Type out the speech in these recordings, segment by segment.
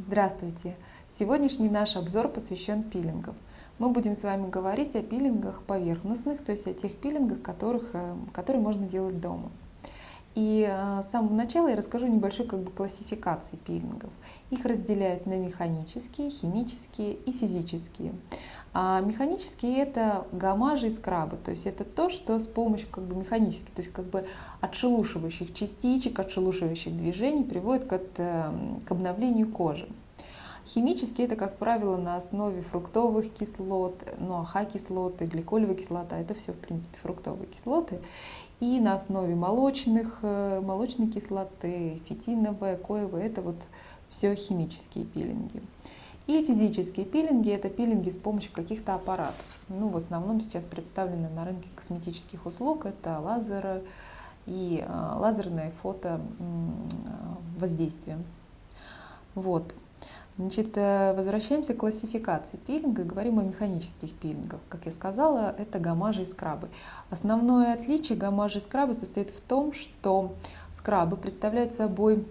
Здравствуйте! Сегодняшний наш обзор посвящен пилингам. Мы будем с вами говорить о пилингах поверхностных, то есть о тех пилингах, которых, э, которые можно делать дома. И э, с самого начала я расскажу небольшой как бы, классификации пилингов. Их разделяют на механические, химические и физические. А механические это гамажи и скрабы, то есть это то, что с помощью как бы механически, то есть как бы отшелушивающих частичек, отшелушивающих движений приводит к, к обновлению кожи. Химические это, как правило, на основе фруктовых кислот, ну, аха-кислоты, гликолевая кислота, это все, в принципе, фруктовые кислоты. И на основе молочных, э, молочной кислоты, фитиновая, коевая, это вот все химические пилинги. И физические пилинги – это пилинги с помощью каких-то аппаратов. Ну, в основном сейчас представлены на рынке косметических услуг. Это лазеры и э, лазерное фото воздействие. Вот. Значит, э, возвращаемся к классификации пилинга, говорим о механических пилингах. Как я сказала, это гамажи и скрабы. Основное отличие гамажи и скрабы состоит в том, что скрабы представляют собой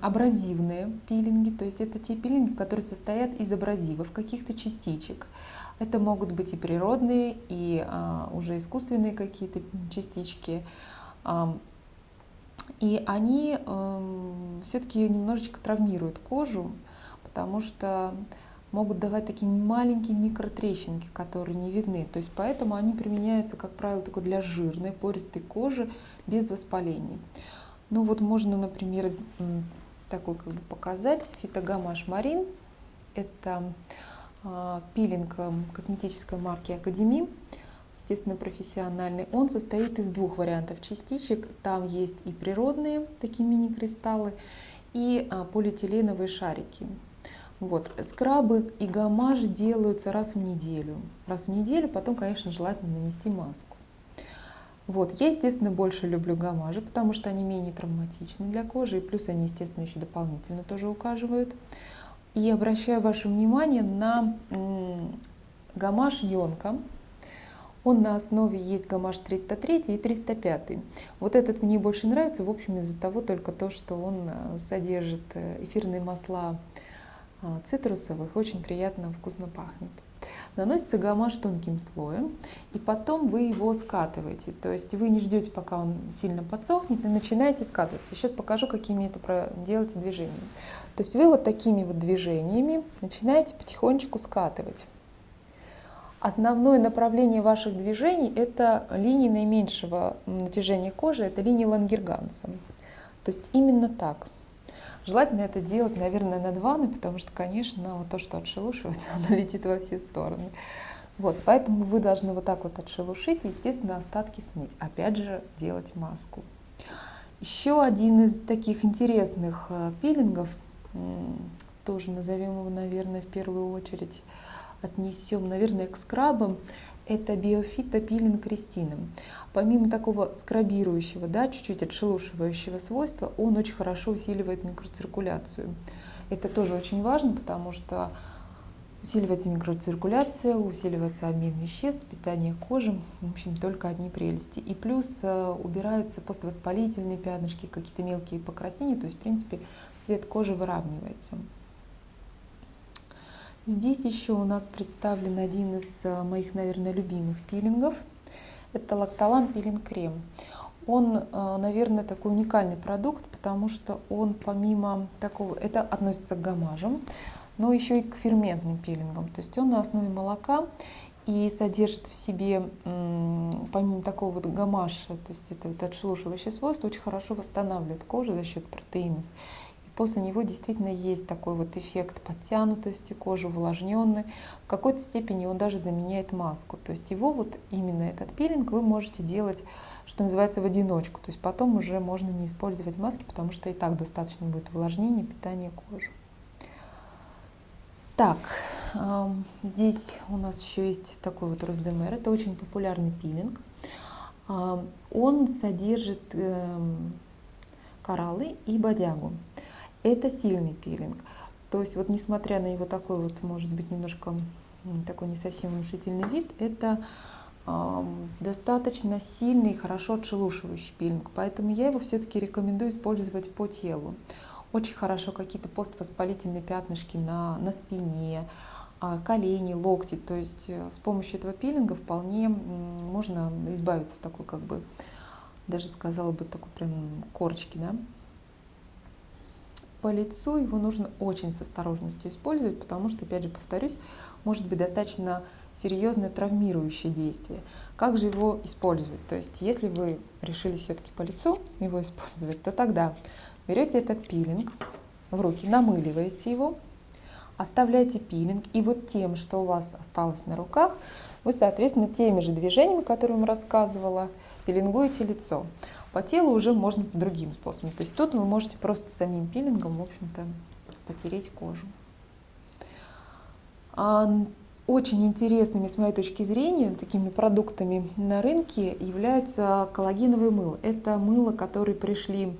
абразивные пилинги, то есть это те пилинги, которые состоят из абразивов, каких-то частичек. Это могут быть и природные, и а, уже искусственные какие-то частички. А, и они э, все-таки немножечко травмируют кожу, потому что могут давать такие маленькие микротрещинки, которые не видны. То есть поэтому они применяются, как правило, такой для жирной, пористой кожи без воспалений. Ну вот можно, например, такой как бы показать фитогамаш Марин. Это э, пилинг э, косметической марки Академи, естественно, профессиональный. Он состоит из двух вариантов частичек. Там есть и природные такие мини-кристаллы, и э, полиэтиленовые шарики. Вот. Скрабы и гамажи делаются раз в неделю. Раз в неделю, потом, конечно, желательно нанести маску. Вот. Я, естественно, больше люблю гамажи, потому что они менее травматичны для кожи, и плюс они, естественно, еще дополнительно тоже ухаживают. И обращаю ваше внимание на гамаш Йонка. Он на основе есть гамаш 303 и 305. Вот этот мне больше нравится, в общем, из-за того только то, что он э, содержит э, эфирные масла цитрусовых, очень приятно, вкусно пахнет. Наносится гамаш тонким слоем, и потом вы его скатываете. То есть вы не ждете, пока он сильно подсохнет, и начинаете скатываться. Сейчас покажу, какими это делаете движениями. То есть вы вот такими вот движениями начинаете потихонечку скатывать. Основное направление ваших движений – это линии наименьшего натяжения кожи, это линии Лангерганса. То есть именно так – Желательно это делать, наверное, над ванной, потому что, конечно, вот то, что отшелушивается, оно летит во все стороны. Вот, поэтому вы должны вот так вот отшелушить и, естественно, остатки смыть. Опять же, делать маску. Еще один из таких интересных э, пилингов, тоже назовем его, наверное, в первую очередь, отнесем, наверное, к скрабам, это биофитопилинг Кристином. Помимо такого скрабирующего, да, чуть-чуть отшелушивающего свойства, он очень хорошо усиливает микроциркуляцию. Это тоже очень важно, потому что усиливается микроциркуляция, усиливается обмен веществ, питание кожи, в общем, только одни прелести. И плюс э, убираются поствоспалительные пятнышки, какие-то мелкие покраснения, то есть, в принципе, цвет кожи выравнивается. Здесь еще у нас представлен один из э, моих, наверное, любимых пилингов. Это лактолан пилинг крем. Он, э, наверное, такой уникальный продукт, потому что он помимо такого, это относится к гамажам, но еще и к ферментным пилингам. То есть он на основе молока и содержит в себе, помимо такого вот гамаша, то есть это вот отшелушивающее свойство, очень хорошо восстанавливает кожу за счет протеинов после него действительно есть такой вот эффект подтянутости кожи, увлажненной. В какой-то степени он даже заменяет маску. То есть его вот именно этот пилинг вы можете делать, что называется, в одиночку. То есть потом уже можно не использовать маски, потому что и так достаточно будет увлажнения, питания кожи. Так, здесь у нас еще есть такой вот Роздемер. Это очень популярный пилинг. Он содержит эм, кораллы и бодягу. Это сильный пилинг. То есть вот несмотря на его такой вот, может быть, немножко такой не совсем внушительный вид, это э, достаточно сильный и хорошо отшелушивающий пилинг. Поэтому я его все-таки рекомендую использовать по телу. очень хорошо какие-то поствоспалительные пятнышки на, на спине, а, колени, локти. То есть э, с помощью этого пилинга вполне можно избавиться от такой, как бы, даже сказала бы, такой прям корочки, да. По лицу его нужно очень с осторожностью использовать, потому что, опять же, повторюсь, может быть достаточно серьезное травмирующее действие. Как же его использовать? То есть, если вы решили все-таки по лицу его использовать, то тогда берете этот пилинг в руки, намыливаете его, оставляете пилинг, и вот тем, что у вас осталось на руках, вы, соответственно, теми же движениями, которые я вам рассказывала, пилингуете лицо. По телу уже можно другим способом. То есть тут вы можете просто самим пилингом, в общем-то, потереть кожу. А, очень интересными, с моей точки зрения, такими продуктами на рынке являются коллагеновые мыло. Это мыло, которые пришли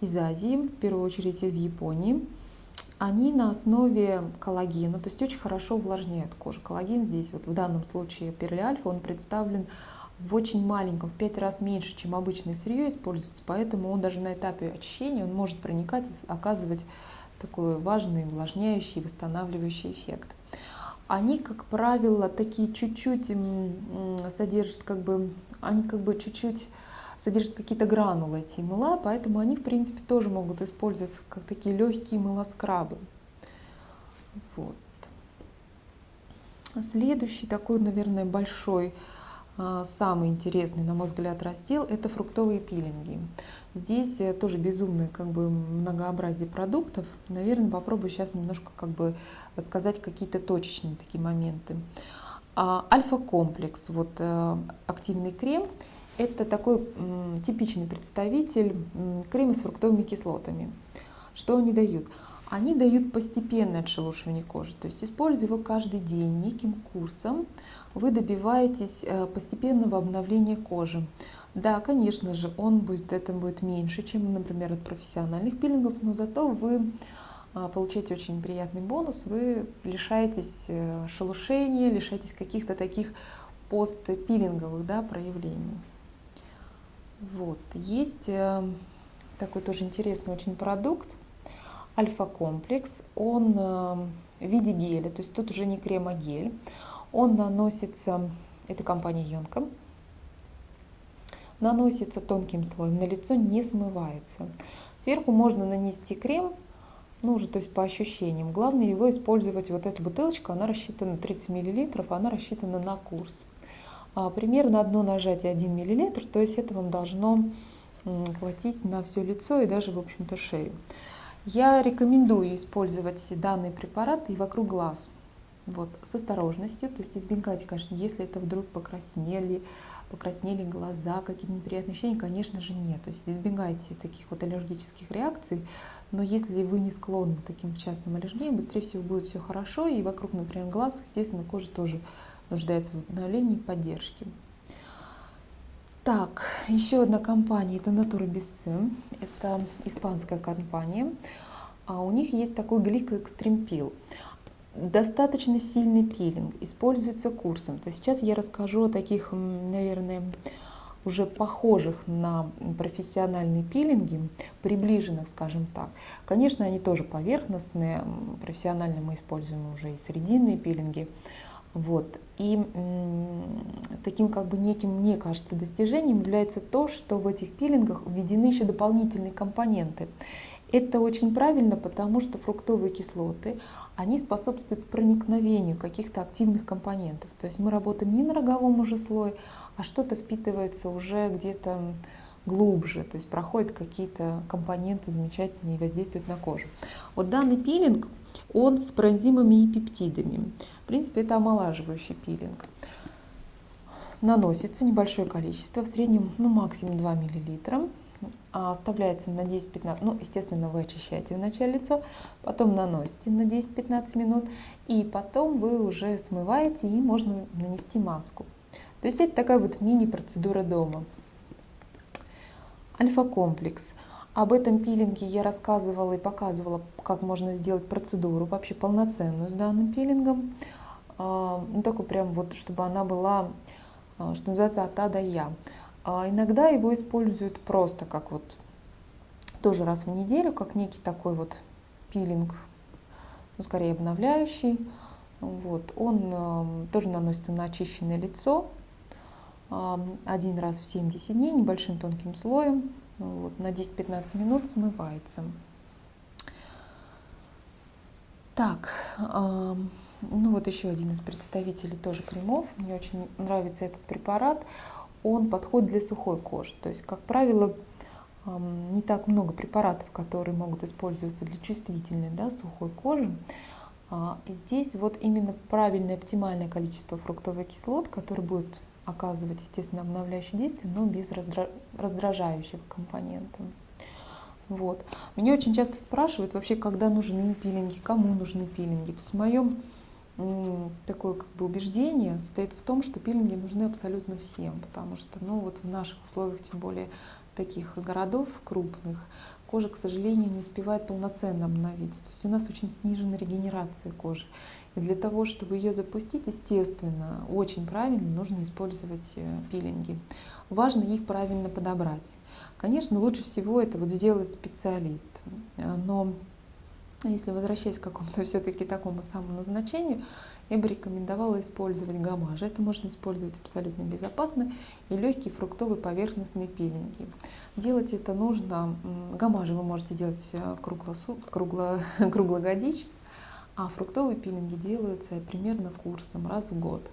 из Азии, в первую очередь из Японии. Они на основе коллагена, то есть очень хорошо увлажняют кожу. Коллаген здесь, вот в данном случае перлиальфа, он представлен в очень маленьком, в 5 раз меньше, чем обычное сырье используется, поэтому он даже на этапе очищения он может проникать и оказывать такой важный увлажняющий, восстанавливающий эффект они, как правило, такие чуть-чуть содержат, как бы, они как бы чуть-чуть содержат какие-то гранулы эти мыла, поэтому они, в принципе, тоже могут использоваться как такие легкие мылоскрабы. Вот. Следующий такой, наверное, большой самый интересный, на мой взгляд, раздел – это фруктовые пилинги. Здесь э, тоже безумное как бы, многообразие продуктов. Наверное, попробую сейчас немножко как бы рассказать какие-то точечные такие моменты. А, альфа-комплекс, вот э, активный крем, это такой типичный представитель крема с фруктовыми кислотами. Что они дают? Они дают постепенное отшелушивание кожи. То есть, используя его каждый день неким курсом, вы добиваетесь э, постепенного обновления кожи. Да, конечно же, он будет, это будет меньше, чем, например, от профессиональных пилингов, но зато вы а, получаете очень приятный бонус, вы лишаетесь э, шелушения, лишаетесь каких-то таких постпилинговых да, проявлений. Вот. Есть э, такой тоже интересный очень продукт, альфа-комплекс, он э, в виде геля, то есть тут уже не крем, а гель. Он наносится, это компания Янка, наносится тонким слоем, на лицо не смывается. Сверху можно нанести крем, ну уже то есть по ощущениям. Главное его использовать, вот эта бутылочка, она рассчитана 30 мл, она рассчитана на курс. А, примерно одно нажатие 1 мл, то есть это вам должно хватить на все лицо и даже, в общем-то, шею. Я рекомендую использовать данный препарат и вокруг глаз. Вот, с осторожностью, то есть избегайте, конечно, если это вдруг покраснели, покраснели глаза, какие-то неприятные ощущения, конечно же нет. То есть избегайте таких вот аллергических реакций, но если вы не склонны к таким частным аллергиям, быстрее всего будет все хорошо, и вокруг, например, глаз, естественно, кожа тоже нуждается в обновлении и поддержке. Так, еще одна компания, это Natura Bisse, это испанская компания. А у них есть такой гликоэкстремпил. Достаточно сильный пилинг, используется курсом. То есть сейчас я расскажу о таких, наверное, уже похожих на профессиональные пилинги, приближенных, скажем так. Конечно, они тоже поверхностные, профессионально мы используем уже и срединные пилинги. Вот. И таким как бы неким, мне кажется, достижением является то, что в этих пилингах введены еще дополнительные компоненты. Это очень правильно, потому что фруктовые кислоты, они способствуют проникновению каких-то активных компонентов. То есть мы работаем не на роговом уже слое, а что-то впитывается уже где-то глубже, то есть проходят какие-то компоненты замечательные и воздействуют на кожу. Вот данный пилинг, он с проэнзимами и пептидами. В принципе, это омолаживающий пилинг. Наносится небольшое количество, в среднем ну, максимум 2 мл. А оставляется на 10-15, ну, естественно, вы очищаете вначале лицо, потом наносите на 10-15 минут, и потом вы уже смываете, и можно нанести маску. То есть это такая вот мини-процедура дома. Альфа-комплекс. Об этом пилинге я рассказывала и показывала, как можно сделать процедуру вообще полноценную с данным пилингом. А, ну, такой прям вот, чтобы она была, а, что называется, от А до Я. А иногда его используют просто как вот тоже раз в неделю, как некий такой вот пилинг, ну, скорее обновляющий. Вот. Он тоже наносится на очищенное лицо один раз в 70 дней небольшим тонким слоем. Вот. На 10-15 минут смывается. Так, ну вот еще один из представителей тоже кремов. Мне очень нравится этот препарат. Он подходит для сухой кожи. То есть, как правило, не так много препаратов, которые могут использоваться для чувствительной, да, сухой кожи. А, и здесь вот именно правильное оптимальное количество фруктовых кислот, который будет оказывать, естественно, обновляющее действие, но без раздражающего компонента. Вот. Меня очень часто спрашивают вообще, когда нужны пилинги, кому нужны пилинги. То есть в моем такое как бы убеждение состоит в том, что пилинги нужны абсолютно всем, потому что ну, вот в наших условиях, тем более таких городов крупных, кожа, к сожалению, не успевает полноценно обновиться. То есть у нас очень снижена регенерация кожи. Для того, чтобы ее запустить, естественно, очень правильно нужно использовать э, пилинги. Важно их правильно подобрать. Конечно, лучше всего это вот сделать специалист. Э, но если возвращаясь к какому-то все-таки такому самому назначению, я бы рекомендовала использовать гамаж. Это можно использовать абсолютно безопасно и легкие фруктовые поверхностные пилинги. Делать это нужно, гамажи вы можете делать э, круглосу, кругло, круглогодично, а фруктовые пилинги делаются примерно курсом раз в год.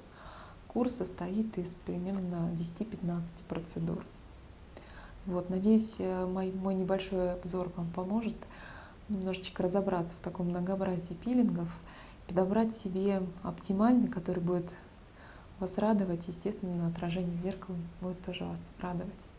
Курс состоит из примерно 10-15 процедур. Вот, надеюсь, э, мой, мой небольшой обзор вам поможет немножечко разобраться в таком многообразии пилингов, подобрать себе оптимальный, который будет вас радовать, естественно, отражение в зеркало будет тоже вас радовать.